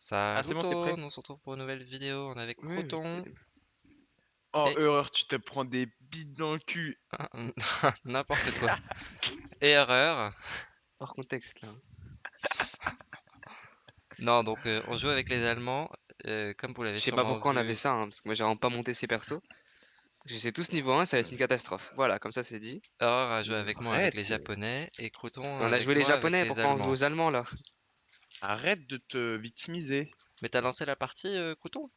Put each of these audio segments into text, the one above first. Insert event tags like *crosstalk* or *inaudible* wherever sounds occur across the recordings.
Ça, c'est bon, t'es prêt? on se retrouve pour une nouvelle vidéo. On est avec Oui, Croton. Oh, Et- erreur, tu te prends des bites dans le cul. Ah, *laughs* N'importe quoi. Et *laughs* erreur. Hors contexte là. *laughs* Non, donc euh, on joue avec les Allemands. euh, comme vous l'avez Je sais pas pourquoi on vu. avait ça, hein, parce que moi j'ai vraiment pas monté ces persos. Je sais tous niveau 1, ça va être une catastrophe. Voilà, comme ça c'est dit. Erreur a joué avec moi avec les. Japonais et Crouton on a joué les japonais, les pourquoi on joue aux allemands là? Arrête de te victimiser. Mais t'as lancé la partie, euh, Crouton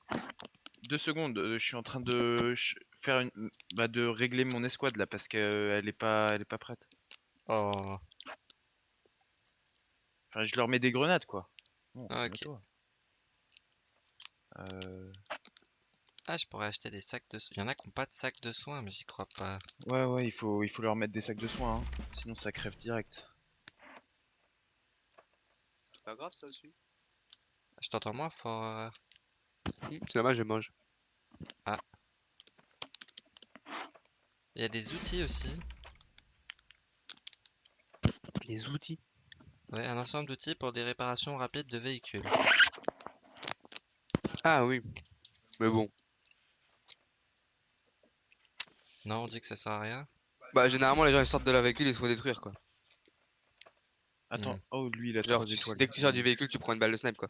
Deux secondes, euh, je suis en train de ch- faire une, bah, de régler mon escouade là parce qu'elle est pas, elle est pas prête. Oh. Enfin, je leur mets des grenades quoi. Bon, Ah, ok. calme-toi. Euh, Ah, je pourrais acheter des sacs de soins. Il y en a qui n'ont pas de sacs de soins, mais j'y crois pas. Ouais, ouais, il faut, il faut leur mettre des sacs de soins, hein. sinon ça crève direct. C'est pas grave ça aussi. Je t'entends moins fort. euh. C'est dommage, je mange. Il y a des outils aussi. Les outils. Ouais, un ensemble d'outils pour des réparations rapides de véhicules. Ah oui. Mais bon. Non, on dit que ça sert à rien. Bah généralement les gens ils sortent de la véhicule ils se font détruire quoi. Attends, Hmm. oh lui il a Genre trois tu- étoiles. dès que tu sors du véhicule tu prends une balle de snipe quoi.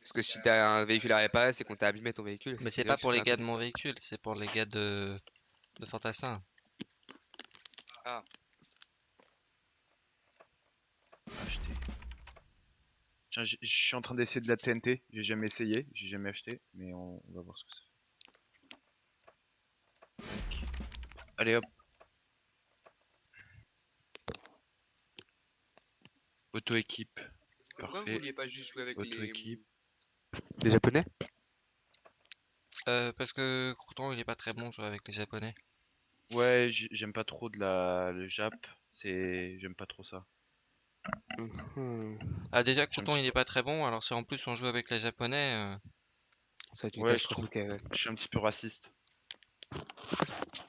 Parce que si t'as un véhicule à réparer c'est qu'on t'a abîmé ton véhicule. Mais c'est pas pour les gars de mon véhicule, c'est pour les gars de, de Fantassin. acheté. Tiens, j- je suis en train d'essayer de la TNT. J'ai jamais essayé, j'ai jamais acheté, mais on, on va voir ce que ça fait. Tac. Allez hop. Auto-équipe. Pourquoi vous Parfait. vouliez pas juste jouer avec les... Auto-équipe. les japonais? Euh, parce que Crouton il est pas très bon jouer avec les japonais. Ouais, j'aime pas trop de la le Jap. C'est, j'aime pas trop ça. Mhm. Ah déjà Crouton ça. il est pas très bon, alors si en plus on joue avec les japonais, euh, Ça va être une Ouais, je catastrophe, trouve- ok, ouais. Je suis un petit peu raciste.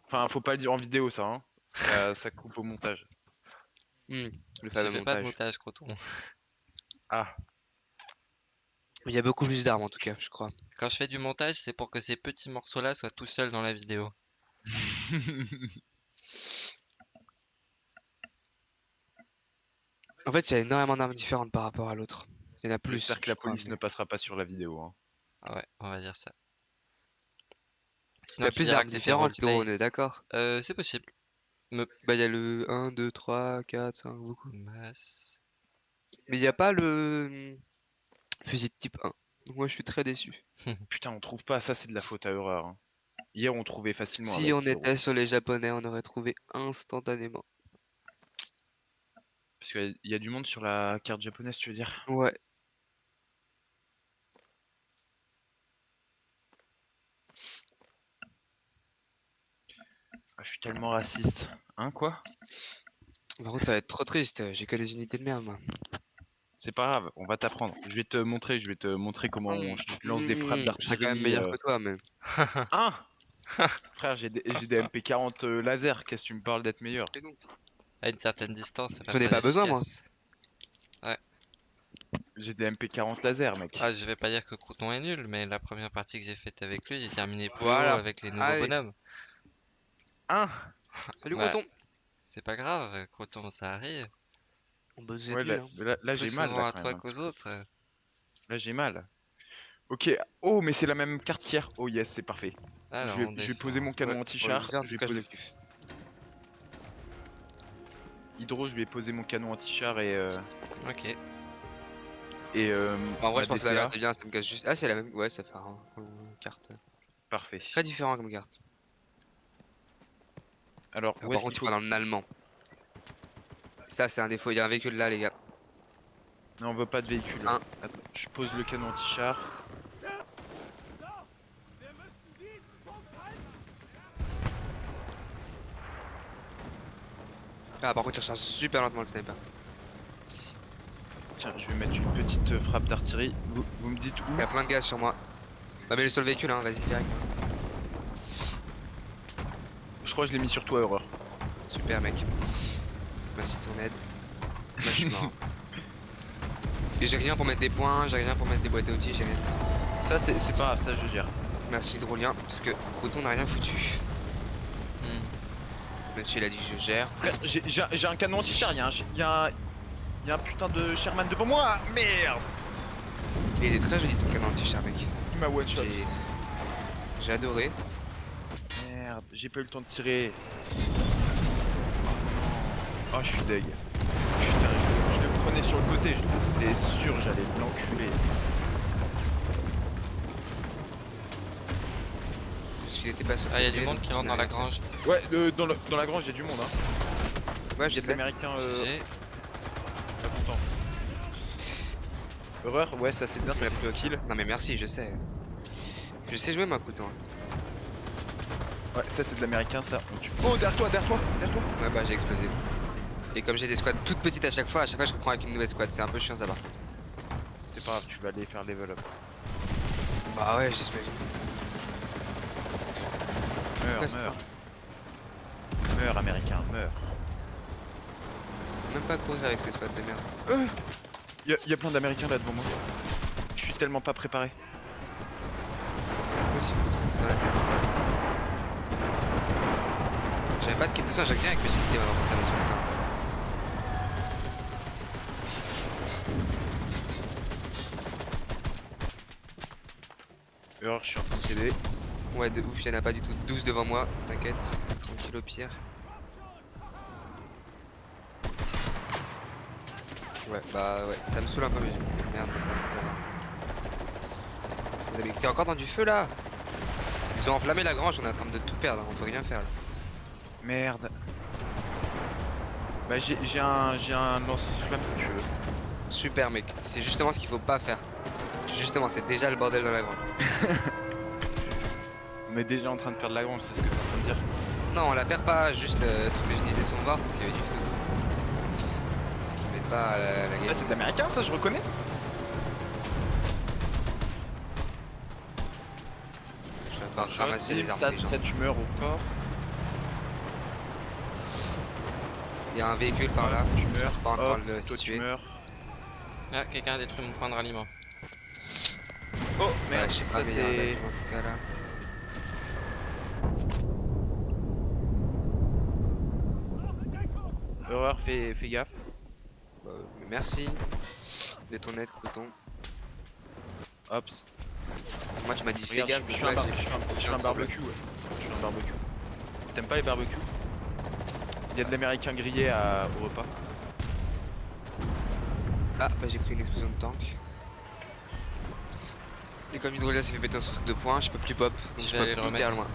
Enfin, faut pas le dire en vidéo ça, hein. Ça, ça coupe au montage. Hmm, Le je fameux fais pas de montage. Crouton. *laughs* Ah, Il y a beaucoup plus d'armes en tout cas je crois. Quand je fais du montage, c'est pour que ces petits morceaux là soient tout seuls dans la vidéo. *laughs* En fait il y a énormément d'armes différentes par rapport à l'autre. Il y en a plus. J'espère que je la crois, police mais- ne passera pas sur la vidéo. Hein. Ah ouais, on va dire ça. Il y a plus d'armes différentes on est d'accord. Euh, c'est possible. Bah il y a le 1, 2, 3, 4, 5, beaucoup. Masse. Mais il n'y a pas le fusil de type 1. Donc moi je suis très déçu. *laughs* Putain, on trouve pas ça, c'est de la faute à erreur. hein. Hier, on trouvait facilement. Si avec on était sur les japonais, on aurait trouvé instantanément. Parce qu'il y a du monde sur la carte japonaise, tu veux dire? Ouais. Ah, Je suis tellement raciste. Hein, quoi? Par contre ça va être trop triste, j'ai que des unités de merde moi. C'est pas grave, on va t'apprendre. Je vais te montrer, je vais te montrer comment on ch- lance des frappes Mmh, d'artillerie. Je serais quand même meilleur euh, que toi mais. Hein *laughs* Frère, j'ai des, j'ai des MP40 euh, laser, qu'est-ce que tu me parles d'être meilleur? À une certaine distance, c'est J'en ai pas besoin, moi. efficace. J'ai des MP40 laser, mec. Ah, je vais pas dire que Crouton est nul, mais la première partie que j'ai faite avec lui, j'ai terminé Voilà. haut avec les nouveaux Allez. bonhommes. Hein Salut Ouais. Croton C'est pas grave, Crouton, ça arrive. On bosse Ouais, là, hein. là- là, Plus j'ai mal. souvent Là, à quand toi même, hein. qu'aux autres. Là, j'ai mal. Ok, oh, mais c'est la même carte qu'hier. Oh, yes, c'est parfait. Alors, je on vais, je vais défend. poser mon canon Ouais, anti-char. Je vais poser... Hydro, je vais poser mon canon anti-char et. Euh... Ok. Et. Euh, En vrai ma je pense que la DCA. carte est bien, ça me casse juste. Ah c'est la même. Ouais ça fait un, une carte. Parfait. Très différent comme carte. Alors, où est-ce qu'il dans allemand Ça, c'est un défaut. Il y a un véhicule là, les gars. Non, on veut pas de véhicule. Je pose le canon anti-char. Ah, par contre, il charge super lentement le sniper. Tiens, je vais mettre une petite frappe d'artillerie. Vous, me dites où? Il y a plein de gaz sur moi. Bah, mets-le sur le véhicule, hein, vas-y direct je l'ai mis sur toi, Horreur. Super, mec. Bah, Merci de ton aide. Là, bah, je suis mort. *laughs* Et j'ai rien pour mettre des points, j'ai rien pour mettre des boîtes à outils, j'ai rien. Ça, c'est pas grave, ça, je veux dire. Merci, Drolien, parce que Croton n'a rien foutu. Hmm. Monsieur, il a dit je gère. Euh, j'ai un canon anti-char, y'a un, hein. y a un, un putain de Sherman devant moi, ah, merde Il était très joli ton canon anti-char, mec. M'a one-shot. J'ai adoré. J'ai pas eu le temps de tirer. Oh, je suis deg. Putain, je, je le prenais sur le côté, c'était sûr, j'allais l'enculer. Parce qu'il était pas sur Ah, il y a côté, du monde qui rentre dans la grange. Ouais, euh, dans, le- dans la grange, il y a du monde, hein. Ouais, Il y je a des sais. américains euh, pas contents. Horreur, ouais, ça c'est bien, ça fait plus kill. Non mais merci, je sais. Je sais jouer ma Crouton. Ouais, ça c'est de l'américain, ça. On tue. Oh, derrière toi, derrière toi, derrière toi. Ouais bah j'ai explosé. Et comme j'ai des squads toutes petites à chaque fois, à chaque fois je reprends avec une nouvelle squad, c'est un peu chiant ça par contre. C'est pas grave, tu vas aller faire level up. Bah ouais, j'espère. Meurs, c'est meurs. Meurs, américain, meurs. Même pas courir avec ces squads de merde. Y'a y a plein d'américains là devant moi. Je suis tellement pas préparé. Possible, dans la tête. Pas de kit de sang, j'ai rien avec mes unités maintenant, ça me sur ça. Horreur, je suis en train de. Ouais, de ouf, y'en a pas du tout 12 devant moi, t'inquiète, tranquille au pire. Ouais, bah ouais, ça me saoule un peu mes unités, merde, mais vas-y, ça va. Vous avez été encore dans du feu là? Ils ont enflammé la grange, on est en train de tout perdre, on peut rien faire là. Merde. Bah j'ai un j'ai un lance-flamme si tu veux. Super mec, c'est justement ce qu'il faut pas faire. Justement, c'est déjà le bordel dans la grange. *laughs* On est déjà en train de perdre la grange, c'est ce que t'es en train de dire. Non, on la perd pas, juste euh, toutes les unités sont mortes parce qu'il y avait du feu. Ce qui met pas la, la Ça game. c'est de l'américain ça, je reconnais. Je vais devoir ramasser les armes ça, des gens. ça tu meurs au corps. Il y a un véhicule par là. Tu meurs. Pas encore Hop, le toi tu meurs. Ah, quelqu'un a détruit mon point de ralliement. Oh Ouais, merde, je sais ça pas, mais il y a un c'est. avion en tout cas, là. Horreur, fais, fais gaffe. Bah, merci de ton aide, Crouton. Hop. Moi, tu m'as dit fais gaffe, je, suis un, bar- je suis barbecue, ouais. Je suis un barbecue. T'aimes pas les barbecues? Il y a de l'américain grillé à... au repas. Ah, bah j'ai pris une explosion de tank. Et comme Hydrolia s'est fait péter son truc de points, je peux plus pop. Donc Je aller pop le hyper loin.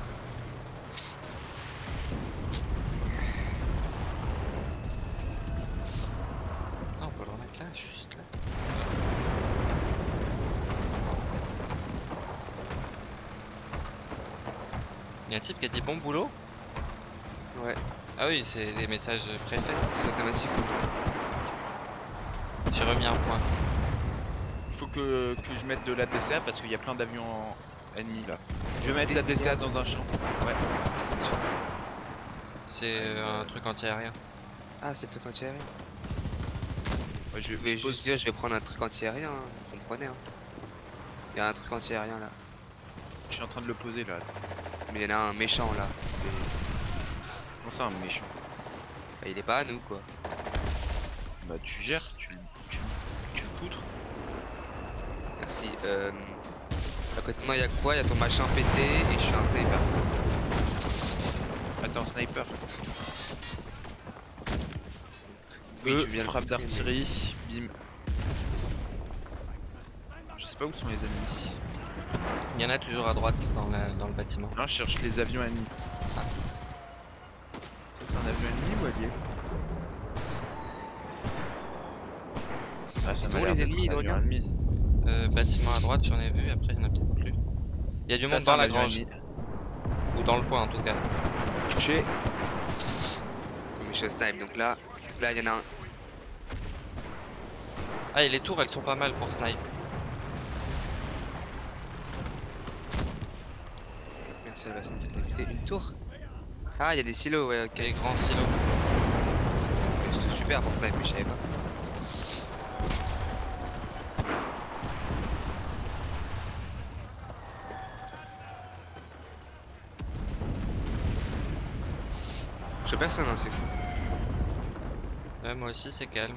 Ah, on peut le remettre là, juste là. Il y a un type qui a dit bon boulot Ouais, Ah oui, c'est des messages préfaits. c'est automatique. J'ai remis un point. Il faut que, que je mette de la DCA parce qu'il y a plein d'avions ennemis là. Je vais mettre la DCA. Dans un champ. Ouais. C'est euh, un truc anti-aérien. Ah, c'est le truc anti-aérien. Ouais, je Je vais juste dire, je vais prendre un truc anti-aérien, hein, vous comprenez hein. Il y a un truc anti-aérien là. Je suis en train de le poser là. Mais il y en a un méchant là. Ça un méchant bah, il est pas à nous quoi. Bah tu gères, tu, tu, tu le poutres. Merci. Euh... À côté de moi, il y a quoi? Il y a ton machin pété et je suis un sniper. Attends, sniper. Oui, Eux, tu viens frappe d'artillerie, bim. Je sais pas où sont les ennemis. Il y en a toujours à droite dans, la- dans le bâtiment. Là, je cherche les avions ennemis. Un avion ennemi ou allié ah, Ils sont où, les ennemis, un avion Hydrolien ennemi. Euh, bâtiment à droite, j'en ai vu, après il y en a peut-être plus. Il y a du Ça, monde dans la grange, ennemi. ou dans le point en tout cas. Touché. Comme je snipe, donc là, là il y en a un. Ah, et les tours elles sont pas mal pour snipe. Merci à la Putain, une tour? Ah, il y a des silos, ouais, ok, grand silo. C'était super pour sniper, je savais pas. Je personne, hein, c'est fou. Ouais, moi aussi, c'est calme.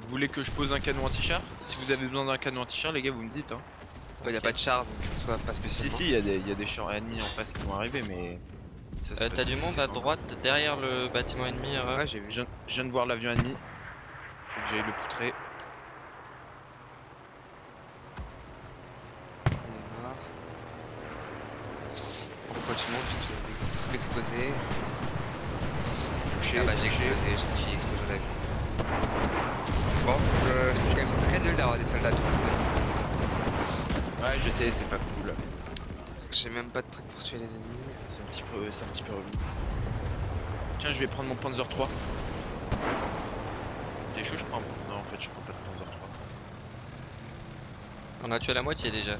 Vous voulez que je pose un canon anti-char? Si vous avez besoin d'un canon anti-char, les gars, vous me dites. Hein. Ouais, a pas de char, donc soit pas spécialement. Si, si, y a des, des chars ennemis en face qui vont arriver, mais euh, T'as du monde à droite, derrière le bâtiment ennemi, Erreur Ouais, j'ai vu. Je, viens- je viens de voir l'avion ennemi. Faut que j'aille le poutrer. Quand tu montes, tu te fais exposer. Touché, Ah bah j'ai explosé, j'ai qui explose la vie. Bon, euh, c'est quand même très nul d'avoir des soldats tout. Ouais, je sais, c'est pas cool. J'ai même pas de truc pour tuer les ennemis. C'est un petit peu, c'est un petit peu relou. Tiens, je vais prendre mon Panzer 3. T'es chaud, je prends. un- Non, en fait, je prends pas de Panzer 3. On a tué la moitié déjà.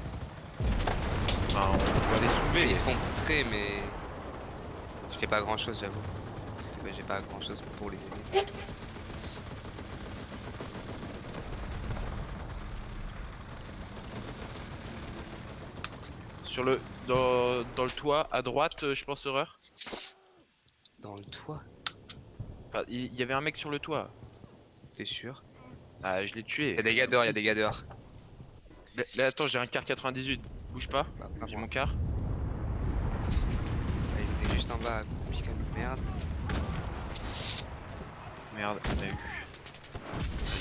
Enfin, on va les soulever. Ils se font poutrer, mais je fais pas grand chose, j'avoue. Parce que j'ai pas grand chose pour les aider. Sur le, dans, dans le toit, à droite, euh, je pense, horreur. Dans le toit, Enfin, il y, avait un mec sur le toit. t'es sûr Ah, je l'ai tué. Y'a des gars dehors, y'a des gars dehors. Là, là, attends, j'ai un car 98. Bouge pas. Bah, pas J'ai mon car. Ah, il était juste en bas, accroupi comme une merde. Merde, on a eu.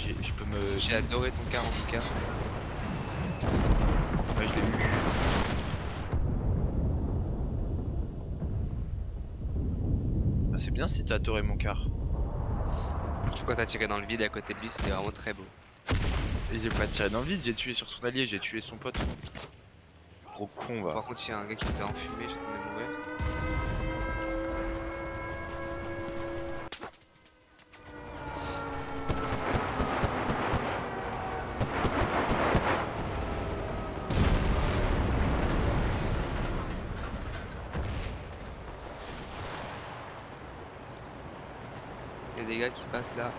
J'ai- Je peux me. J'ai adoré ton car en tout cas. Ouais, je l'ai eu. Ah, c'est bien si t'as adoré mon car. Surtout quand t'as tiré dans le vide à côté de lui, c'était vraiment très beau. Et j'ai pas tiré dans le vide, j'ai tué sur son allié, j'ai tué son pote. Gros con va. Par contre, il y a un gars qui nous a enfumé, j'attendais là.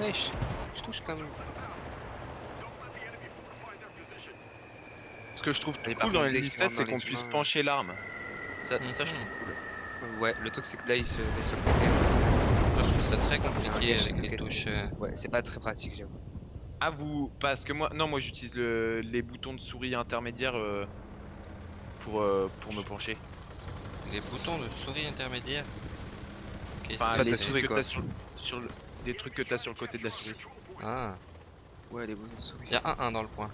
Wesh, je touche quand même. Ce que je trouve cool dans les rentrent c'est qu'on les puisse pencher l'arme. Ça, ça, je Mhm. trouve cool. Ouais, le truc c'est que là il se met sur le côté. Moi, je trouve ça très compliqué avec les ok. touches. euh, Ouais, c'est pas très pratique, j'avoue. Ah, vous. Parce que moi. Non, moi j'utilise le... les boutons de souris intermédiaires euh, pour, euh, pour me pencher. Les boutons de souris intermédiaire. Ok, Enfin, pas c'est de les la c'est- trucs souris, quoi. Sur, sur le... Des trucs que t'as sur le côté de la souris. Ah, Ouais, les boutons de souris. il y a un 1 dans le point.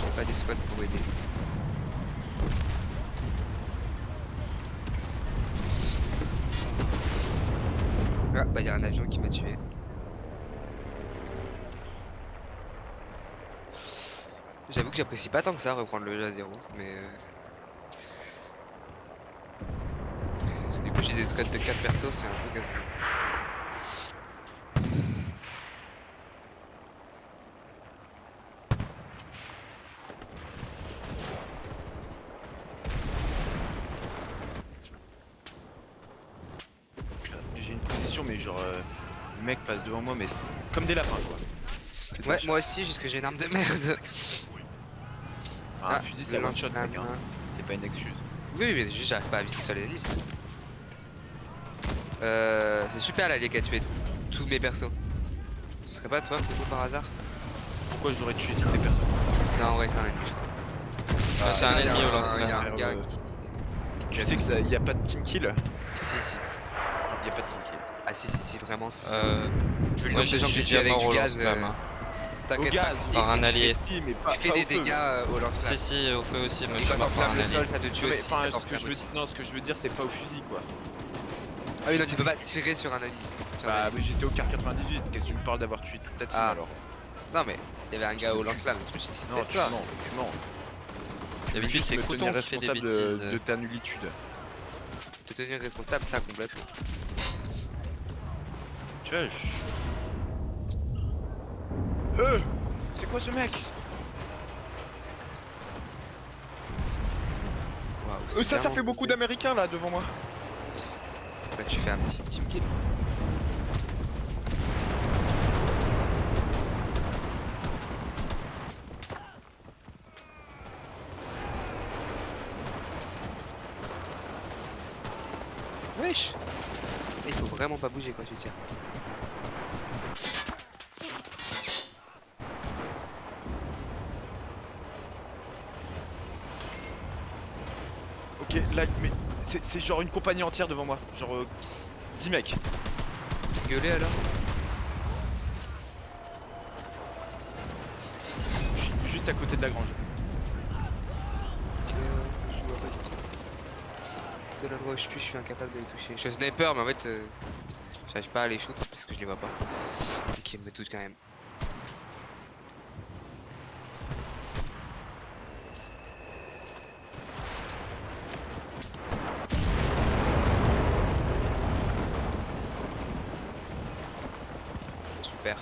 J'ai pas des squads pour aider. Ah, bah y'a un avion qui m'a tué. J'avoue que j'apprécie pas tant que ça reprendre le jeu à zéro, mais. euh, Parce que du coup j'ai des squads de 4 persos, c'est un peu casse J'ai une position, mais genre. euh, le mec passe devant moi, mais c'est comme des lapins quoi. Ouais, moi aussi, jusque j'ai une arme de merde. Ah, un fusil, c'est one shot, mec. hein. C'est pas une excuse. Oui, oui, mais juste j'arrive pas à viser sur les ennemis. C'est. Euh, c'est super l'allié qui a tué tous mes persos. Ce serait pas toi, plutôt par hasard? Pourquoi j'aurais tué toutes les personnes Non, en vrai, c'est un ennemi, je crois. Ah, c'est un il ennemi au. Il a un gars. Tu sais que ça, y a pas de team kill? Si, si, si. Y a pas de team kill. Ah, si, si, si, vraiment. Si. Euh, Vu le nombre de j'ai gens que j'ai tué déjà avec du gaz, euh, hein. t'inquiète pas. par un allié. Mais Tu fais des dégâts euh, au lance-flamme. Si, si, au feu aussi, moi Et je suis mort par un le allié. sol, ça te tue mais, aussi. non, ce que je veux dire, c'est pas au fusil quoi. Ah oui, non, tu peux pas tirer sur un ennemi. Sur Bah, mais j'étais au car 98. Qu'est-ce que tu me parles d'avoir tué toute ta team Ah. alors Non, mais il y avait un gars au lance-flamme. Je me suis dit, c'est Non, toi. non, non. D'habitude Juste c'est Couton qui fait des bêtises. de, de ta nullitude. Te tenir responsable, ça complètement. Tu vois, je... Euh C'est quoi ce mec? Waouh, Euh, Ça, ça fait beaucoup d'américains là devant moi. Bah tu fais un petit team kill. Wesh Il faut vraiment pas bouger quand tu tires. C'est genre une compagnie entière devant moi. Genre euh, 10 mecs. Gueuler alors Je suis juste à côté de la grange. Je vois pas du tout. De l'endroit où je suis, je suis incapable de les toucher. Je suis sniper, mais en fait, euh, j'arrive pas à les shoot parce que je les vois pas. Et qu'ils me touchent quand même. Super.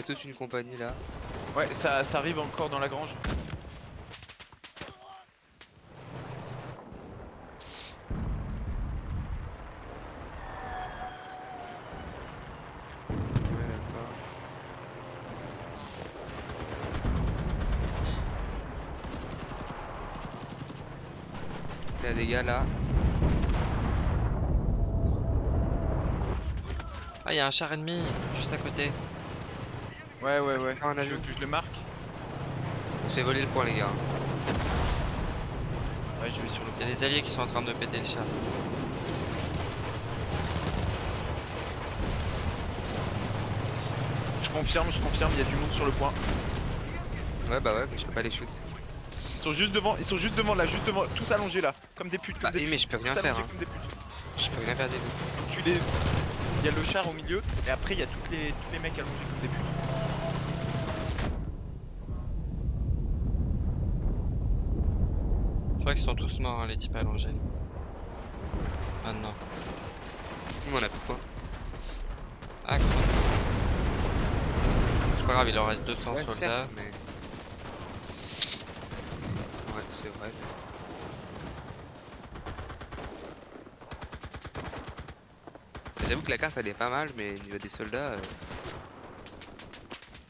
T'as toute une compagnie là. Ouais, ça, ça arrive encore dans la grange. A des gars là. Ah, il y a un char ennemi juste à côté. Ouais, ouais, ouais. On a Tu veux vu. que je le marque On se fait voler le point, les gars. Ouais, je vais sur le Il y a des alliés qui sont en train de péter le char. Je confirme, je confirme, il y a du monde sur le point. Ouais, bah ouais, mais je peux pas les shoot. Ils sont juste devant, ils sont juste devant là, juste devant, tous allongés là, comme des putes, comme Bah des oui, mais je peux rien faire. Hein. comme des putes. Je peux rien faire du tout. Tu les, il y a le char au milieu, et après il y a toutes les, tous les mecs allongés comme des putes. Crois qu'ils sont tous morts, hein, les types allongés. Maintenant. Nous, on a plus de points. Ah, quoi. C'est pas grave, il en reste 200 Ouais, soldats. certes, mais. Ouais, c'est vrai. J'avoue que la carte elle est pas mal, mais au niveau des soldats, euh,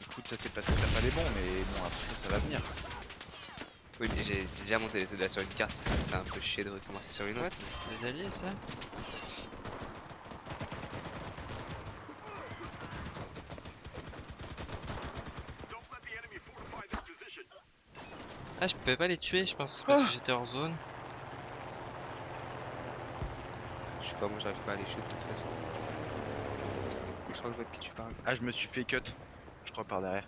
Écoute, ça c'est parce que t'as pas les bons, mais bon après ça va venir. Oui, mais j'ai déjà monté les soldats sur une carte, parce que ça me fait un peu chier de recommencer sur une autre. C'est des alliés, ça Ah, je pouvais pas les tuer, je pense, parce que j'étais hors zone. Je sais pas, moi j'arrive pas à les shoot de toute façon. Je crois que je vois de qui tu parles. Ah, je me suis fait cut, je crois par derrière.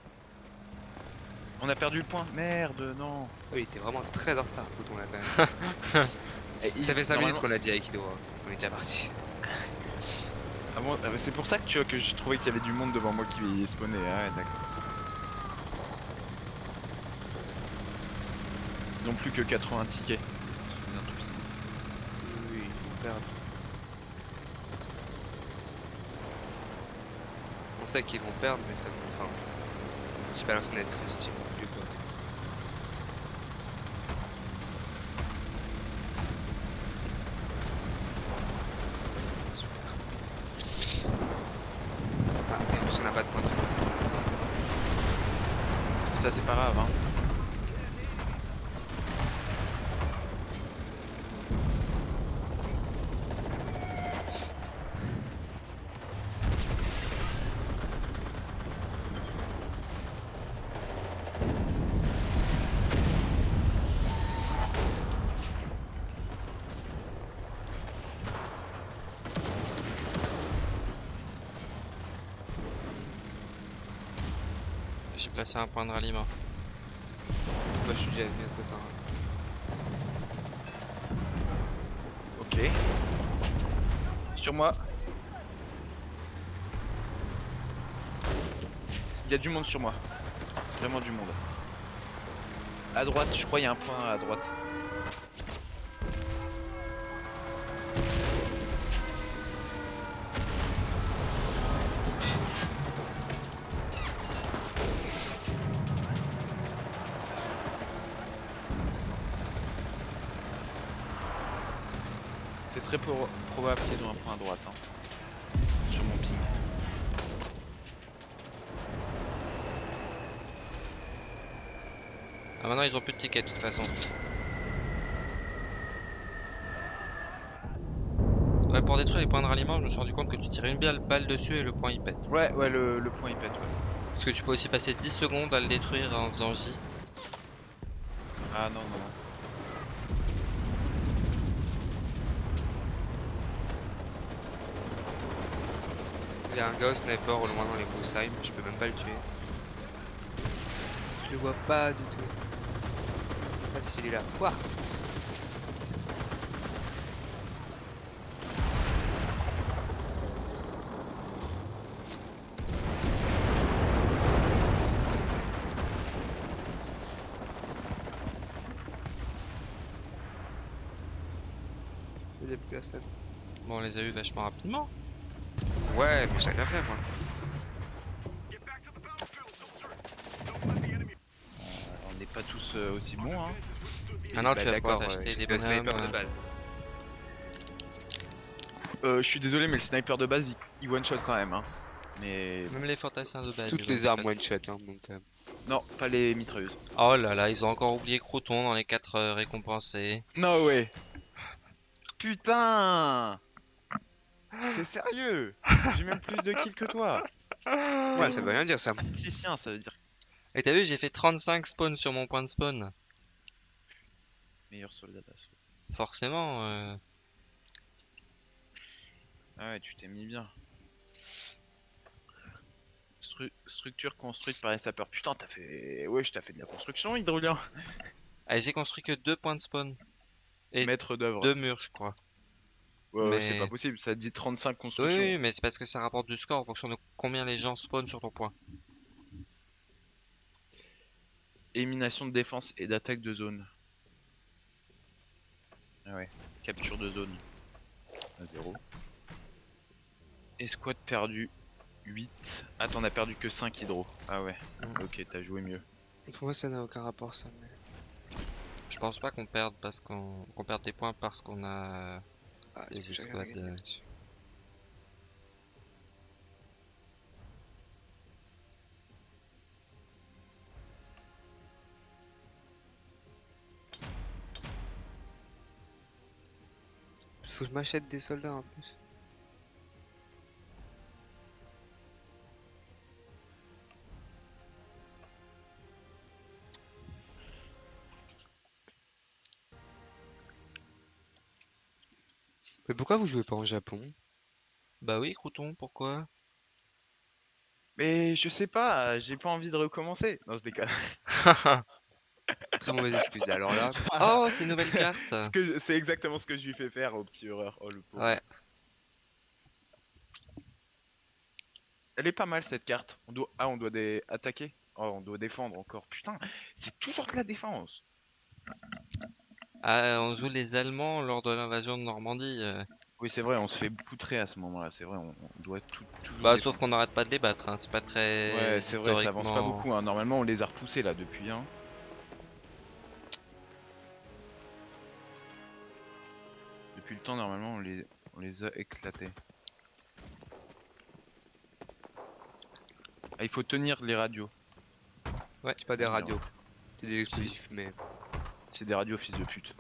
On a perdu le point, merde, non. Oui, il était vraiment très en retard, Pouton là quand même. *laughs* Ça fait 5 minutes qu'on a dit avec Ido, hein. on est déjà parti. Ah bon, ah, c'est pour ça que tu vois que je trouvais qu'il y avait du monde devant moi qui spawnait. Ah ouais, d'accord. Ils ont plus que 80 tickets. Oui, ils vont perdre. On sait qu'ils vont perdre, mais ça. Enfin. Pas l'impression d'être très utile non plus quoi. Placé un point de ralliement. Moi je suis déjà venu trop tard. Ok. Sur moi. Il y a du monde sur moi. Vraiment du monde. À droite, je crois il y a un point à droite. C'est très pro- probable qu'il y ait un point à droite. hein. Sur mon ping. Ah maintenant ils ont plus de tickets de toute façon. Ouais pour détruire les points de ralliement je me suis rendu compte que tu tirais une balle, balle dessus et le point il pète. Ouais, ouais, le, le point il pète. Ouais. Parce que tu peux aussi passer 10 secondes à le détruire en faisant J. Ah non, non, non. Il y a un gars au sniper au loin dans les broussailles, mais je peux même pas le tuer. Parce que je le vois pas du tout. Ah si il est là. Ouah. Bon on les a eu vachement rapidement. Ouais, mais j'ai rien fait moi. On n'est pas tous euh, aussi bons. Hein. Maintenant Bah, tu vas pouvoir d'accord, t'acheter euh, des c'était le sniper bonhommes. de base. Euh, je suis désolé, mais le sniper de base il, il one shot quand même. Hein. Mais Même les fantassins de base. Toutes ils les ont armes one shot hein, donc. euh, non, pas les mitrailleuses. Oh là là ils ont encore oublié Crouton dans les 4 récompensés. No way. Putain. C'est sérieux. *laughs* J'ai même plus de kills que toi. Ouais, ça veut rien dire ça. Tacticien, ça veut dire Et t'as vu j'ai fait 35 spawns sur mon point de spawn. meilleur soldat d'assaut. Forcément. euh, Ah ouais, tu t'es mis bien. Stru- structure construite par les sapeurs. Putain, t'as fait. Ouais, je t'as fait de la construction, Hydrolien. Ah, j'ai construit que deux points de spawn. Et Maître d'œuvre. Deux murs je crois. Ouais, ouais, c'est mais- pas possible, ça dit 35 Oui, constructions. oui, mais c'est parce que ça rapporte du score en fonction de combien les gens spawnent sur ton point. Élimination de défense et d'attaque de zone. Ah ouais, capture de zone. À 0. Escouade perdu 8. Ah, t'en as perdu que 5 hydro. Ah ouais, Mm. ok, t'as joué mieux. Pour moi ça n'a aucun rapport ça. Mais... Je pense pas qu'on perde parce qu'on qu'on perde des points parce qu'on a Ah, Les escouades, euh. Faut que je m'achète des soldats en plus. Mais pourquoi vous jouez pas en Japon? Bah oui, Crouton, pourquoi? Mais je sais pas, j'ai pas envie de recommencer. Non, je déconne. *laughs* Très mauvaise excuse alors là? *laughs* Oh, c'est une nouvelle carte Ce que je- C'est exactement ce que je lui fais faire au petit horreur. Oh le pauvre. Ouais, Elle est pas mal cette carte. On doit... Ah, on doit attaquer Oh, on doit défendre encore. Putain, c'est toujours de la défense. Ah, on joue les Allemands lors de l'invasion de Normandie. euh. Oui, c'est vrai, on se fait poutrer à ce moment-là. C'est vrai, on, on doit tout. Bah, sauf qu'on n'arrête pas de les battre, hein. c'est pas très. Ouais, c'est vrai, ça avance pas historiquement- beaucoup. hein. Normalement, on les a repoussés là depuis. Hein. Depuis le temps, normalement, on les, on les a éclatés. Ah, il faut tenir les radios. Ouais, c'est pas des radios. C'est des explosifs, mais. C'est des radios, fils de pute.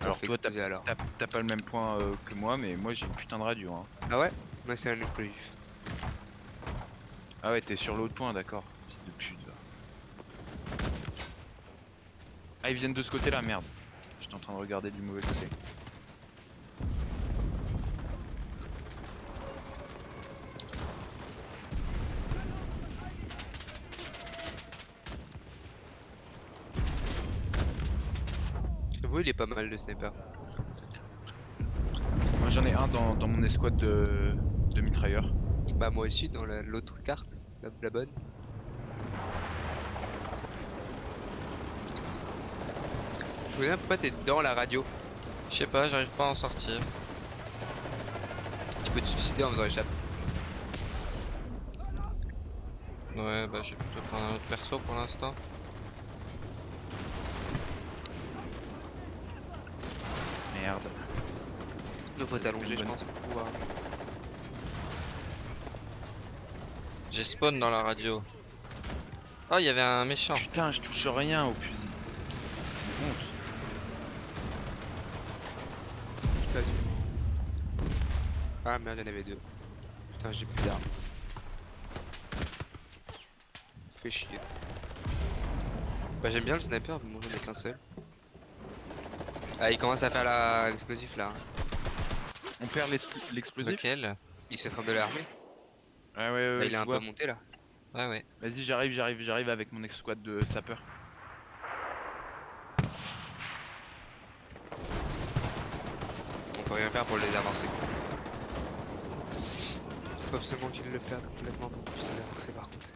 Alors, toi, t'as pas le même point euh, que moi, mais moi j'ai une putain de radio. Hein. Ah ouais? Moi c'est un explosif. Ah ouais, t'es sur l'autre point, d'accord. Fils de pute. va. Ah, ils viennent de ce côté-là, merde. J'étais en train de regarder du mauvais côté. Oui, il est pas mal le sniper. Moi j'en ai un dans, dans mon escouade de, de mitrailleurs. Bah, moi aussi, dans la- l'autre carte, la, la bonne. Je me pourquoi t'es dans la radio. Je sais pas, j'arrive pas à en sortir. Tu peux te suicider en faisant échappe. Ouais, bah je vais plutôt prendre un autre perso pour l'instant. Merde. Il faut t'allonger, je pense, pour pouvoir. J'ai spawn dans la radio. Oh, il y avait un méchant. Putain, je touche rien au fusil. Honte. Ah merde, il y en avait deux. Putain, j'ai plus d'armes. Fait chier. Bah j'aime bien le sniper, mais moi j'en ai qu'un seul. Ah, il commence à faire la- l'explosif là. On perd l'expl- l'explosif Lequel? Il train de l'armer. Ouais, ouais, ouais. Là, il est un vois. peu monté là. Ouais, ouais. Vas-y, j'arrive, j'arrive, j'arrive avec mon ex-squad de sapeur. On peut rien faire pour les avancer. Faut absolument qu'ils le perdent complètement pour puisse les avancer par contre.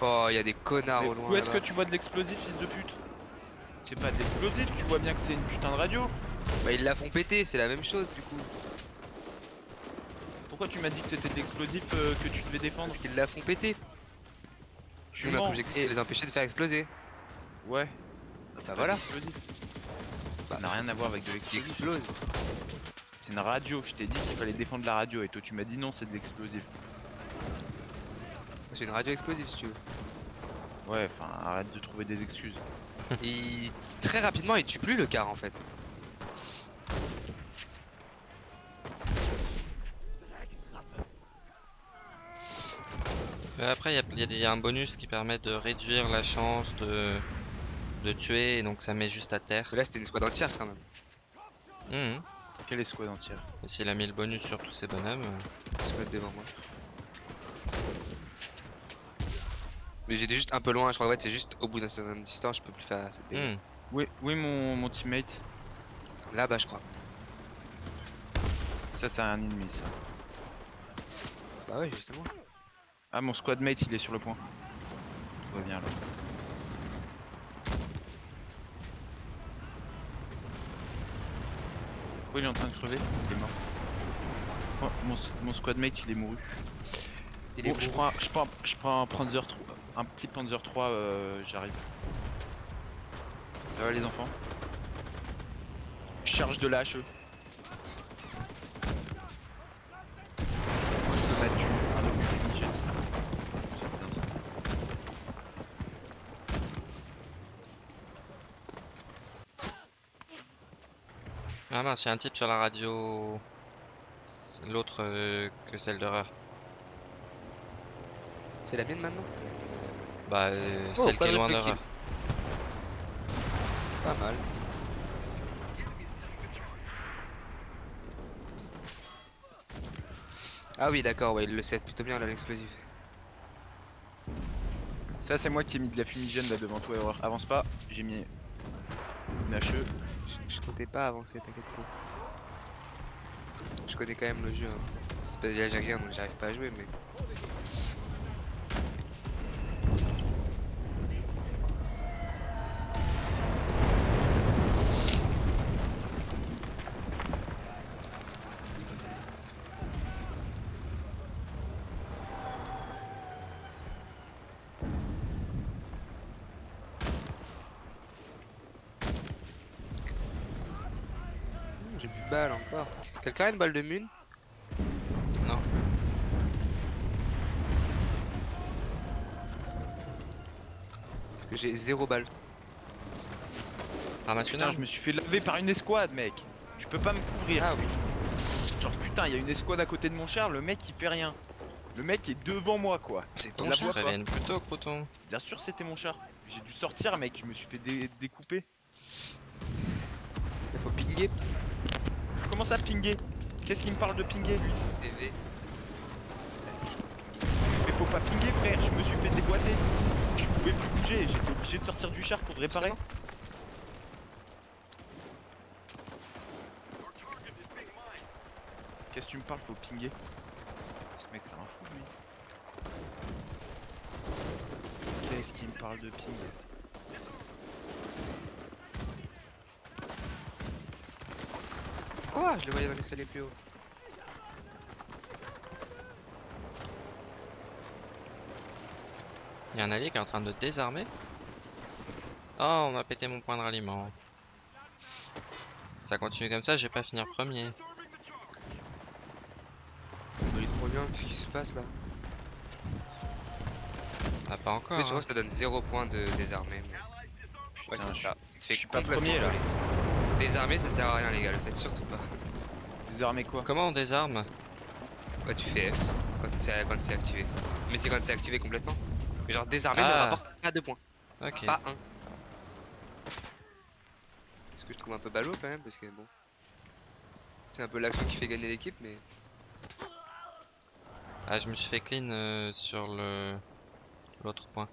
Oh, il y a des connards Mais au loin. où est-ce que tu vois de l'explosif, fils de pute? C'est pas de l'explosif, tu vois bien que c'est une putain de radio. Bah, ils la font péter, c'est la même chose du coup. Pourquoi tu m'as dit que c'était de l'explosif euh, que tu devais défendre Parce qu'ils la font péter. Tu Nous, notre objectif c'est Et- de les empêcher de faire exploser. Ouais. Bah voilà, L'explosif. Ça n'a rien à voir avec de qui l'explosif. explose. C'est une radio, je t'ai dit qu'il fallait défendre la radio et toi tu m'as dit non, c'est de l'explosif. C'est une radio explosive si tu veux. Ouais, enfin arrête de trouver des excuses. *laughs* Il... Très rapidement, il tue plus le car en fait. Après, il y a, y y un bonus qui permet de réduire la chance de, de tuer, et donc ça met juste à terre. Mais là, c'était une squad entière quand même. Mhm. Quelle escouade entière? Et s'il a mis le bonus sur tous ces bonhommes, euh, Squad devant moi. Mais j'étais juste un peu loin, je crois que c'est juste au bout d'un certain distance, je peux plus faire cette dégâts. mhm. Oui, oui mon, mon teammate. Là-bas, je crois. Ça c'est un ennemi ça. Bah ouais, justement. Ah mon squadmate il est sur le point. Reviens là. Pourquoi il est en train de crever Il est mort. Oh, mon, mon squadmate il est mouru. Il est Bon, je prends, je prends, je prends un Panzer 3, un petit Panzer 3, euh, j'arrive. Ça va les enfants? Je charge de la HE. Moi, je peux mettre du- un obus fumigène, ça. C'est bien, ça. Ah mince, il y a un type sur la radio. L'autre euh, que celle d'horreur. C'est la mienne maintenant? Bah, euh, Oh, celle qui est loin quadruple d'horreur. Pas mal. Ah oui, d'accord, ouais, il le sait plutôt bien là, l'explosif. Ça c'est moi qui ai mis de la fumigène là devant toi, Erreur. Avance pas, j'ai mis une. HE. Je, comptais pas avancer, t'inquiète pas. Je connais quand même le jeu. Hein. C'est pas de l'algérien donc j'arrive pas à jouer, mais. Hmm, J'ai plus de balles encore. Quelqu'un une balle de mune Non. Parce que j'ai zéro balle. Putain, je me suis fait laver par une escouade, mec. Tu peux pas me couvrir. Ah oui. Genre putain, il y a une escouade à côté de mon char, le mec il fait rien. Le mec est devant moi quoi. C'est ton char. Prévienne plutôt, crouton. Bien sûr c'était mon char. J'ai dû sortir mec, je me suis fait dé- découper. Il faut pinguer. Comment ça pinguer Qu'est-ce qu'il me parle de pinguer lui Mais faut pas pinguer frère, je me suis fait déboîter. Je pouvais plus bouger, j'étais obligé de sortir du char pour le réparer. Qu'est-ce que tu me parles Faut pinguer. Ce mec c'est un fou lui. Qu'est-ce qu'il me parle de pinguer Quoi Je le voyais dans l'escalier plus haut. Il y a un allié qui est en train de désarmer. Oh, on m'a pété mon point de ralliement. Ça continue comme ça, je vais pas finir premier. Il est trop bien, qu'est-ce qui se passe là? Ah, pas encore. Mais sur hein. ça donne 0 points de désarmé. mais- Ouais, c'est ça. Tu te fais pas premier, là. Désarmer ça sert à rien les gars, le faites surtout pas. Quoi Comment on désarme Ouais, tu fais F quand c'est quand c'est activé. Mais c'est quand c'est activé complètement. Mais genre désarmer ne Ah. rapporte pas 2 points, Ok. pas 1. Ce que je trouve un peu ballot quand même parce que bon. C'est un peu l'action qui fait gagner l'équipe mais. Ah, je me suis fait clean euh, sur le l'autre point.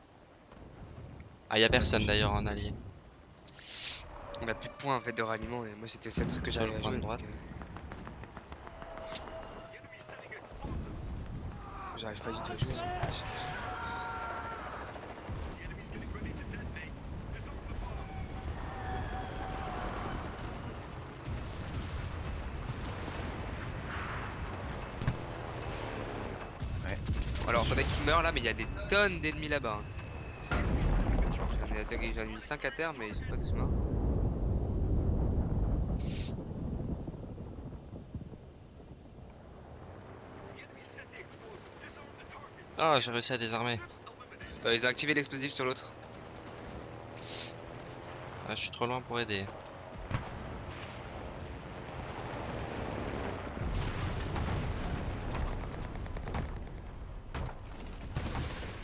Ah, y a personne d'ailleurs en allié. On a plus de points en fait de ralliement et moi c'était le seul truc que j'arrivais le à jouer. droite. donc, J'arrive pas du tout à jouer. hein. Ouais. Alors faudrait qu'il meure là mais il y a des tonnes d'ennemis là-bas. hein. J'en ai j'en ai mis 5 à terre mais ils sont pas tous morts. Ah, j'ai réussi à désarmer. Euh, ils ont activé l'explosif sur l'autre. Ah, je suis trop loin pour aider.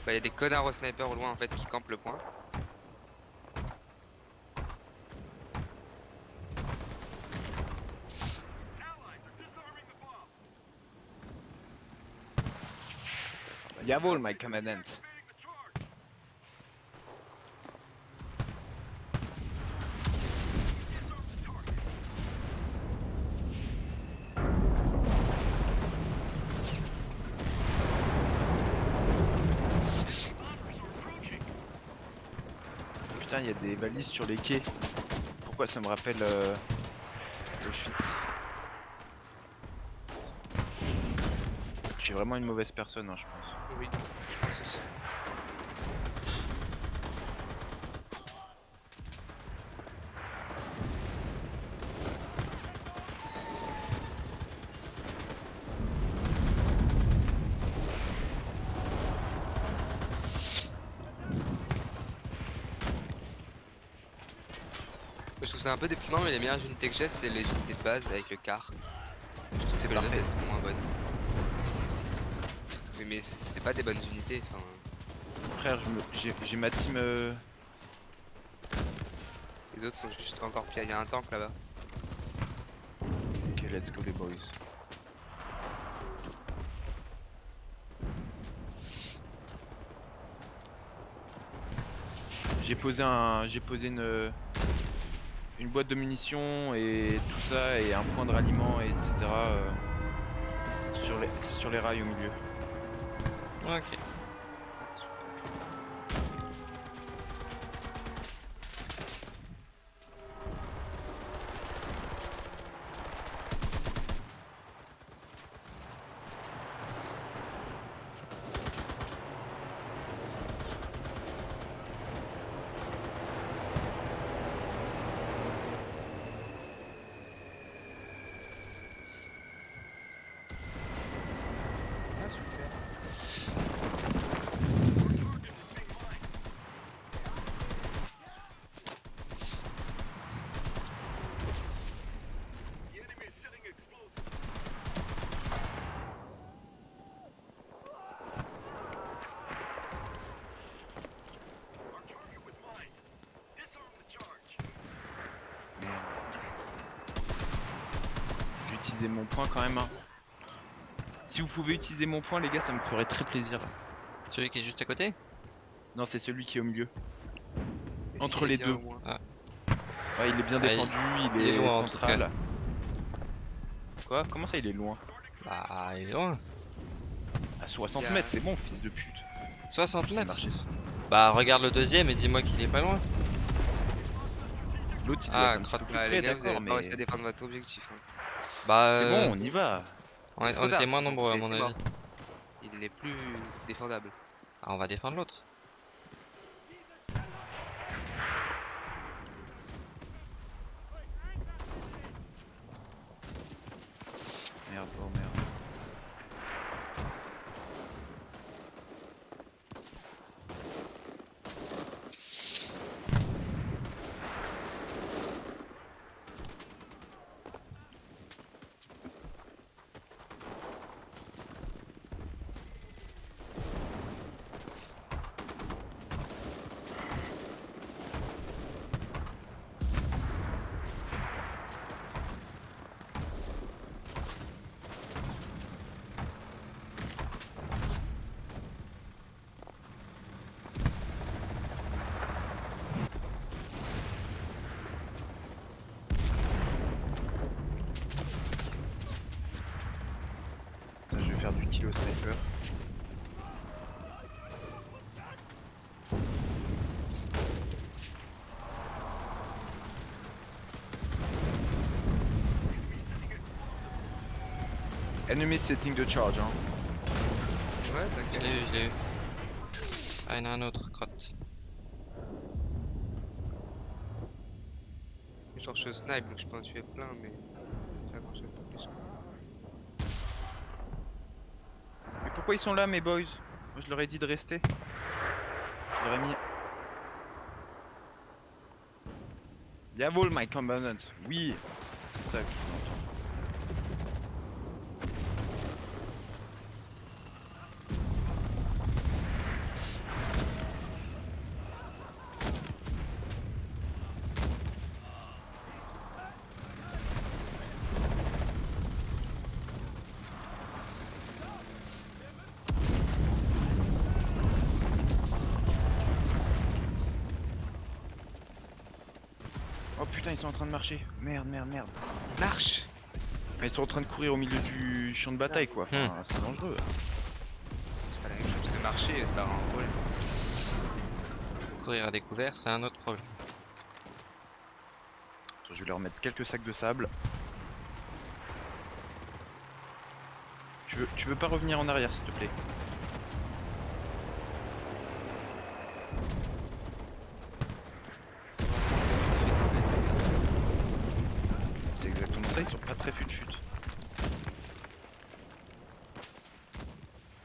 Bah, il y a des connards au sniper au loin en fait qui campent le point. Jawohl, mein Kommandant. Putain, il y a des balises sur les quais. Pourquoi ça me rappelle euh, Auschwitz? Je suis vraiment une mauvaise personne, hein, je pense. Oui, je pense aussi. Je trouve ça un peu déprimant, mais les meilleures unités que j'ai, c'est les unités de base avec le car. Je trouve C'est que les autres, elles sont moins bonnes. Mais, mais c'est pas des bonnes unités, enfin. Frère, je me- j'ai ma team. euh, Les autres sont juste encore pires. Il y a un tank là-bas. Ok, let's go les boys. J'ai posé un, j'ai posé une, une boîte de munitions et tout ça et un point de ralliement et etc. euh, sur les, sur les rails au milieu. Ok. Ah, super. Merde. J'ai utilisé mon point quand même. hein. Si vous pouvez utiliser mon point, les gars, ça me ferait très plaisir. Celui qui est juste à côté Non, c'est celui qui est au milieu. Entre est les deux. moins Ouais, il est bien Ah, défendu, il, il est est, loin, central. Quoi? Comment ça, il est loin? Bah, il est loin. À 60 Il y a- mètres, c'est bon, fils de pute. 60 C'est mètres. Bah, regarde le deuxième et dis-moi qu'il est pas loin. L'autre, il Ah, gars, vous d'accord, avez mais pas réussi à défendre votre objectif. hein. Bah, c'est euh, bon, on y va. on, tard. était moins nombreux à mon avis. mort. Il n'est plus défendable. Ah, on va défendre l'autre. Merde, oh merde. Putain, je vais faire du tir au sniper. Enemy setting the charge, hein. Ouais, Je t'inquiète. l'ai eu, je l'ai eu. Ah, il y en a un autre, crotte. Genre, je snipe donc je peux en tuer plein, mais. Plus. Mais pourquoi ils sont là, mes boys? Moi, je leur ai dit de rester. Je leur ai mis. Jawohl, my commandant. Oui, c'est ça que je veux entendre. Oh putain, ils sont en train de marcher. Merde. Marche Enfin, ils sont en train de courir au milieu du champ de bataille, quoi. Enfin, c'est dangereux. C'est pas la même chose, parce que marcher, c'est pas un problème. Courir à découvert, c'est un autre problème. Attends, je vais leur mettre quelques sacs de sable. Tu veux, tu veux pas revenir en arrière, s'il te plaît C'est vraiment vite fait en fait. C'est exactement ça, ils sont pas très fut-fut.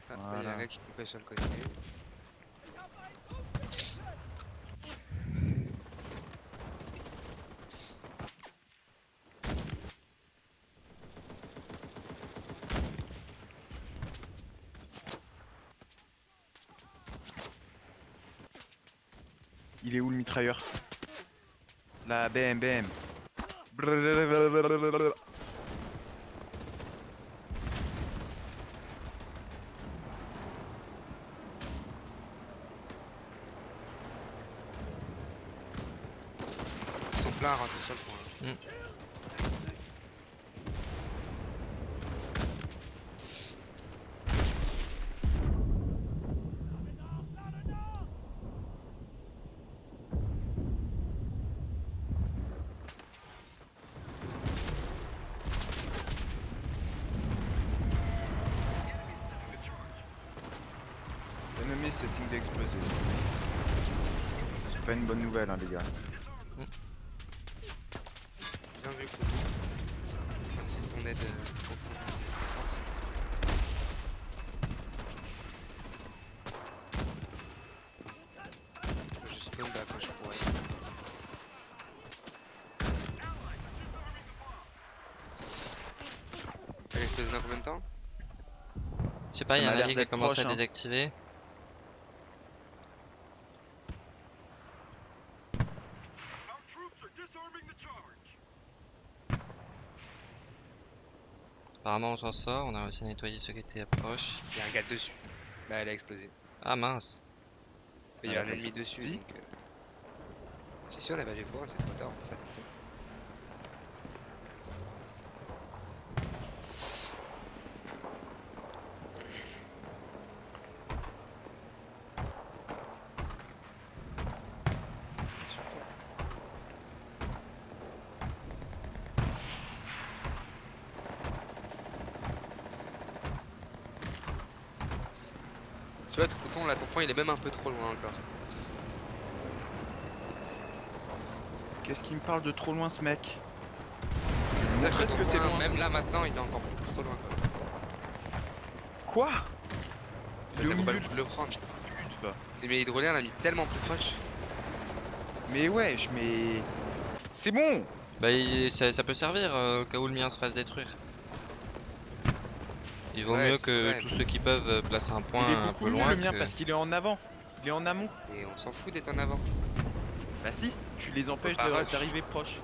Ah, bah, y a un Voilà. gars qui coupait Il est où le mitrailleur? Là, BM, BM sont pleins à rentrer sur le point. hein. Ennemi setting d'exploser. C'est pas une bonne nouvelle, hein, les gars. Bien vu Kourou. C'est ton aide euh, profonde à cette défense. Moi, Je spawn bah quand je pourrais. Elle explose dans combien de temps Je sais pas, il y a un allié qui a commencé proche, à hein. désactiver. Apparemment on s'en sort, on a réussi à nettoyer ceux qui étaient proches. Il y a un gars dessus. Bah elle a explosé. Ah mince. Il y Ah, a un la ennemi dessus donc. euh, Si si on a pas vu pour c'est trop tard en fait. Tu vois, ton coton là, ton point il est même un peu trop loin encore. Qu'est-ce qui me parle de trop loin ce mec C'est ça ce que c'est loin. Même là maintenant, il est encore beaucoup trop loin. Quoi. Quoi Ça, vaut pas le milieu coup de le prendre. Mais l'hydrolien l'a mis tellement plus proche. Mais wesh, mais... C'est bon Bah, il- ça, ça peut servir euh, au cas où le mien se fasse détruire. Il vaut Ouais, mieux que vrai. tous ceux qui peuvent placer un point Il est un beaucoup peu loin. le mien que- parce qu'il est en avant. Il est en amont. Et on s'en fout d'être en avant. Bah si, tu les empêches d'arriver proche.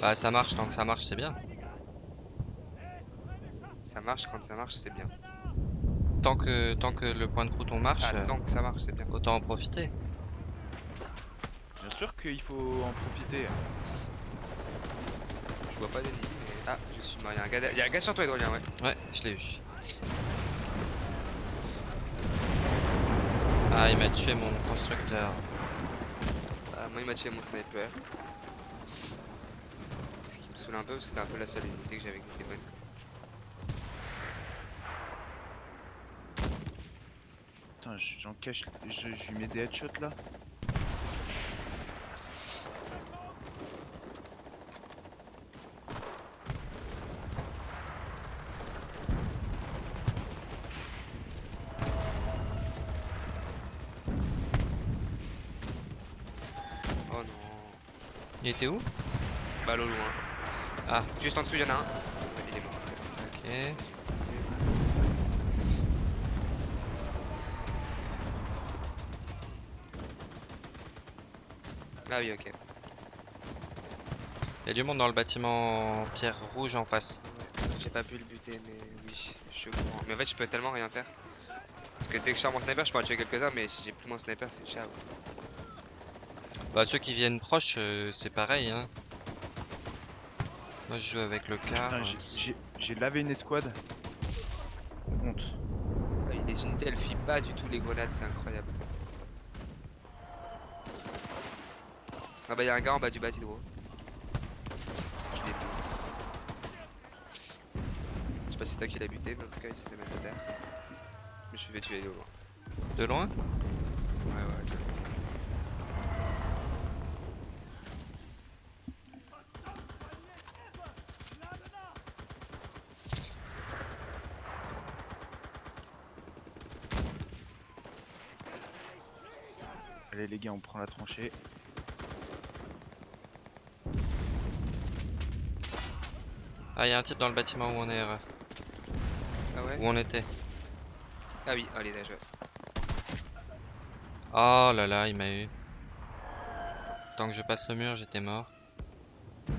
Bah, ça marche tant que ça marche, c'est bien. Ça marche quand ça marche, c'est bien. Tant que, tant que le point de crouton marche, Ah, tant que ça marche, c'est bien. autant en profiter. Bien sûr qu'il faut en profiter. Je vois pas d'ennemi, mais. Ah, je suis mort. Il y a un gars, un gars sur toi, hydrolien, ouais. Ouais, je l'ai eu. Ah, il m'a tué mon constructeur. Ah, moi, il m'a tué mon sniper. Ce qui me saoule un peu parce que c'est un peu la seule unité que j'avais qui était bonne. Putain, j'en cache. Je, je lui mets des headshots là. Oh non. Était où? Balle au loin. Ah. Juste en dessous, il y en a un. Évidemment. Ok. Ah oui, ok. Il y a du monde dans le bâtiment en pierre rouge en face. J'ai pas pu le buter, mais oui, je suis au courant. Mais en fait, je peux tellement rien faire. Parce que dès que je sors mon sniper, je en tuer quelques-uns, mais si j'ai plus mon sniper, c'est ciao. Bah, ceux qui viennent proches, euh, c'est pareil. Hein. Moi, je joue avec le car. J'ai- lavé une escouade. Honte. Ah, Les unités, elles fuient pas du tout les grenades, c'est incroyable. Ah bah, y'a un gars en bas du bâtiment. Je l'ai vu. Je sais pas si c'est toi qui l'as buté, mais en tout cas, il s'est fait mettre à terre. Je me suis fait tuer de loin. De loin Ouais, ouais, de loin. Allez les gars, on prend la tranchée. Ah, il y a un type dans le bâtiment où on est, euh, Ah ouais où on était. Ah oui, allez, là, je... Oh là là, il m'a eu. Tant que je passe le mur, j'étais mort. Il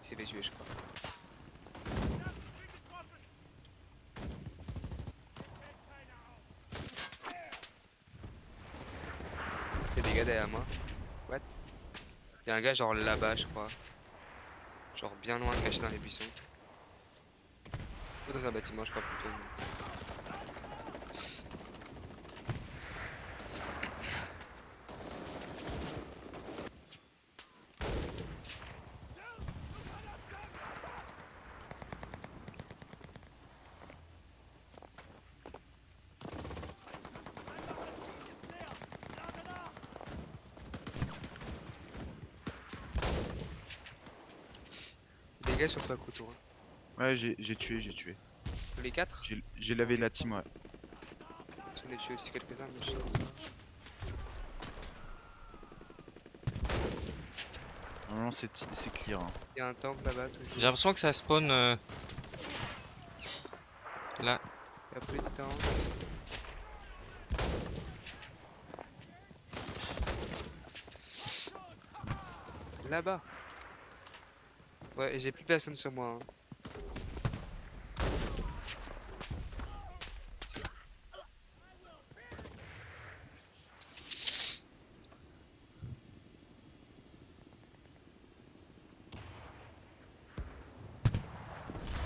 s'est fait tuer, je crois. Y'a des gars derrière moi. What Y'a un genre là-bas, je crois. Genre bien loin, caché dans les buissons. Dans un bâtiment, je crois plutôt. Sur toi, couteau. hein. Ouais, j'ai j'ai tué, j'ai tué. Tous les quatre J'ai j'ai lavé la team, ouais. J'en ai tué aussi quelques-uns, mais je sais Normalement, c'est c'est clear. hein. Y'a un tank là-bas, J'ai l'impression que ça spawn euh, là. Y'a plus de temps. Là-bas. Ouais, et j'ai plus personne sur moi. hein.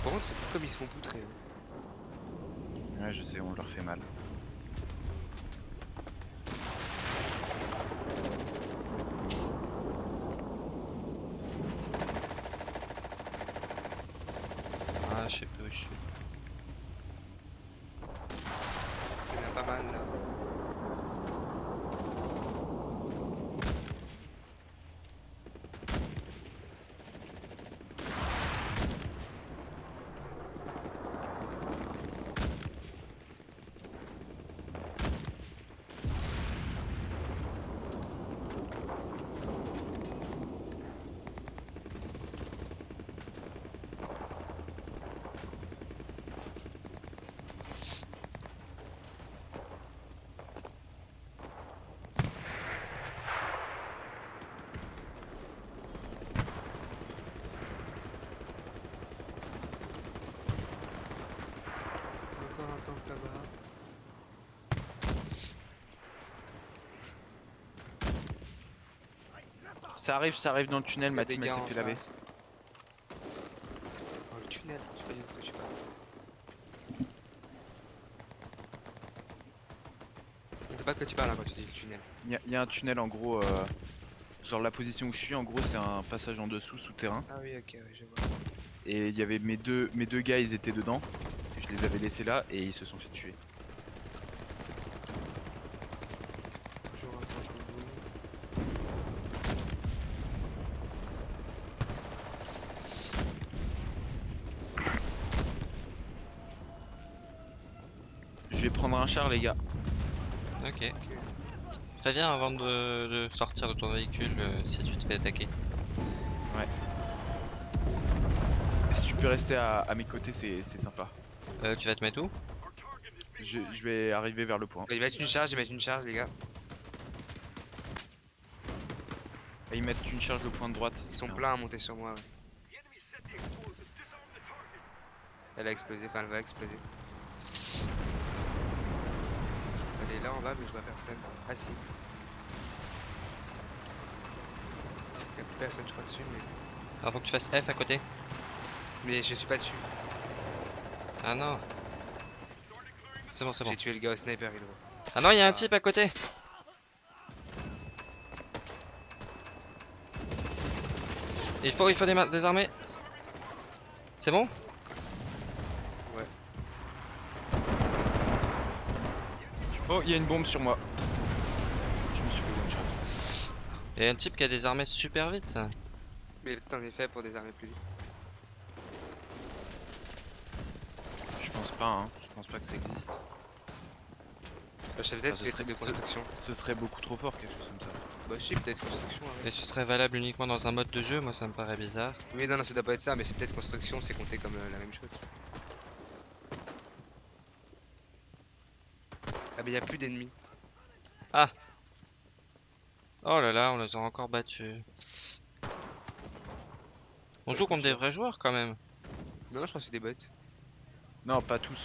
Par contre, c'est fou comme ils se font poutrer. hein. Ouais, je sais, on leur fait mal. Ah, je sais plus où je suis. Il y en a pas mal là. Là-bas. Ça arrive, ça arrive dans le tunnel, Mathis s'est en fait laver. Oh, le tunnel, je sais pas de quoi tu parles. Je sais pas de quoi tu parles hein, quand tu dis le tunnel. Il y, a- il y a un tunnel en gros, euh, genre la position où je suis, en gros c'est un passage en dessous, souterrain. Ah oui, ok, ouais, je vois. Et il y avait mes deux, mes deux gars, ils étaient dedans. Je les avais laissés là et ils se sont fait tuer. Je vais prendre un char les gars. Ok. Préviens avant de, de sortir de ton véhicule euh, si tu te fais attaquer. Et si tu peux rester à, à mes côtés, c'est sympa. Euh, tu vas te mettre où Je, je vais arriver vers le point. Ils mettent une charge, ils mettent une charge, les gars. Et ils mettent une charge au point de droite. Ils sont pleins à monter sur moi, ouais. Elle a explosé, enfin elle va exploser. Elle est là en bas, mais je vois personne. Ah si. Il y a plus personne, je crois, dessus, mais. Alors faut que tu fasses F à côté. Mais je suis pas dessus. Ah non. C'est bon, c'est bon. J'ai tué le gars au sniper, Hydro. Ah non, il y a un Ah. type à côté. Il faut, il faut déma- désarmer. C'est bon? Oh, il y a une bombe sur moi. Je me suis fait one shot. Il y a un type qui a désarmé super vite. Mais il y a peut-être un effet pour désarmer plus vite. Je pense pas, hein. Je pense pas que ça existe. Bah, je sais peut-être Ah, ce des serait- trucs de ce- construction. Ce serait beaucoup trop fort, quelque chose comme ça. Bah, si, peut-être construction. ouais. Et ce serait valable uniquement dans un mode de jeu, moi ça me paraît bizarre. Oui, non, non, ça doit pas être ça, mais c'est peut-être construction, c'est compté comme euh, la même chose. Ah, mais y a plus d'ennemis. Oh là là, on les a encore battus. On joue contre des vrais joueurs quand même. Non, non, je crois que c'est des bots. Non, pas tous.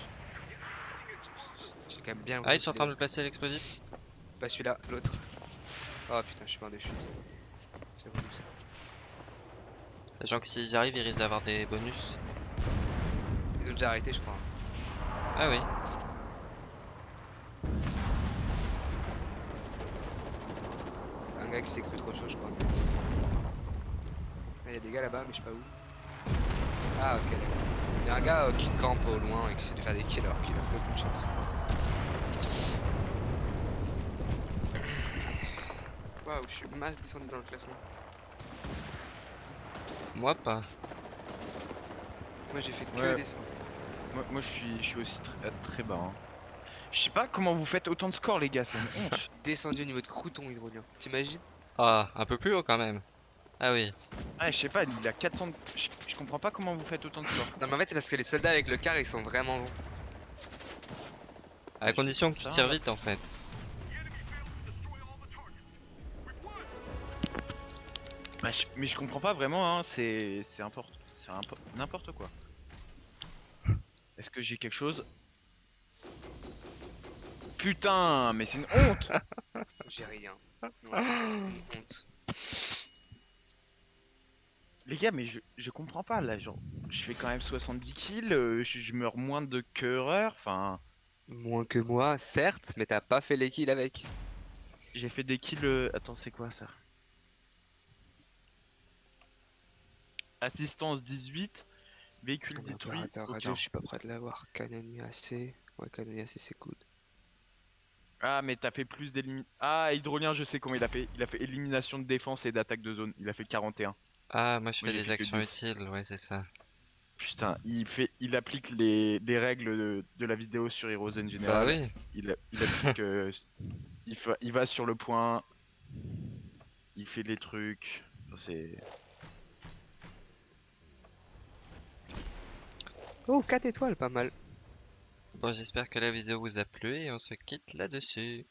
J'ai quand même bien. Ah, ils sont en train de placer l'explosif. Pas celui-là, l'autre. Oh putain, je suis mort de chute. C'est relou ça. Les gens qui s'ils y arrivent, ils risquent d'avoir des bonus. Ils ont déjà arrêté, je crois. Ah oui. C'est un gars qui s'est cru trop chaud, je crois. Il y a des gars là-bas, mais je sais pas où. Ah, ok, d'accord. Il y a un gars euh, qui campe au loin et qui essaie de faire des kills alors qu'il a beaucoup de chance. Waouh, je suis masse descendu dans le classement. Moi pas. Moi j'ai fait que Ouais. descendre. Moi, moi, je suis, je suis aussi très, très bas. hein. Je sais pas comment vous faites autant de scores, les gars, c'est une honte. *laughs* Descendu au niveau de crouton hydrolien. T'imagines? Ah, un peu plus haut quand même. Ah oui. Ah, je sais pas, il a 400. Je, comprends pas comment vous faites autant de scores. Non mais en fait c'est parce que les soldats avec le car ils sont vraiment longs. À condition que tu tires vite en fait. Bah, je- mais je comprends pas vraiment, hein, c'est c'est import- c'est impo- n'importe quoi. Est-ce que j'ai quelque chose? Putain, mais c'est une honte *laughs* J'ai rien. Une honte. Les gars, mais je, je comprends pas là, genre, je fais quand même 70 kills, euh, je, je meurs moins de que Horreur, enfin, Moins que moi, certes, mais t'as pas fait les kills avec. j'ai fait des kills. euh, Attends, c'est quoi ça? Assistance 18, Véhicule Ah, détruit. opérateur aucun. radio, je suis pas prêt de l'avoir. Canonnier AC. Ouais, canonnier AC, c'est good. Ah, mais t'as fait plus d'élimination. Ah, hydrolien, je sais comment il a fait. Il a fait élimination de défense et d'attaque de zone. Il a fait 41. Ah, moi je fais des actions 10. utiles, ouais, c'est ça. Putain, il fait, il applique les, les règles de, de la vidéo sur Heroes en Bah général. oui, Il, applique. euh, *laughs* il, fa- il va sur le point. Il fait les trucs. C'est. Oh, 4 étoiles, pas mal. bon j'espère que la vidéo vous a plu et on se quitte là-dessus.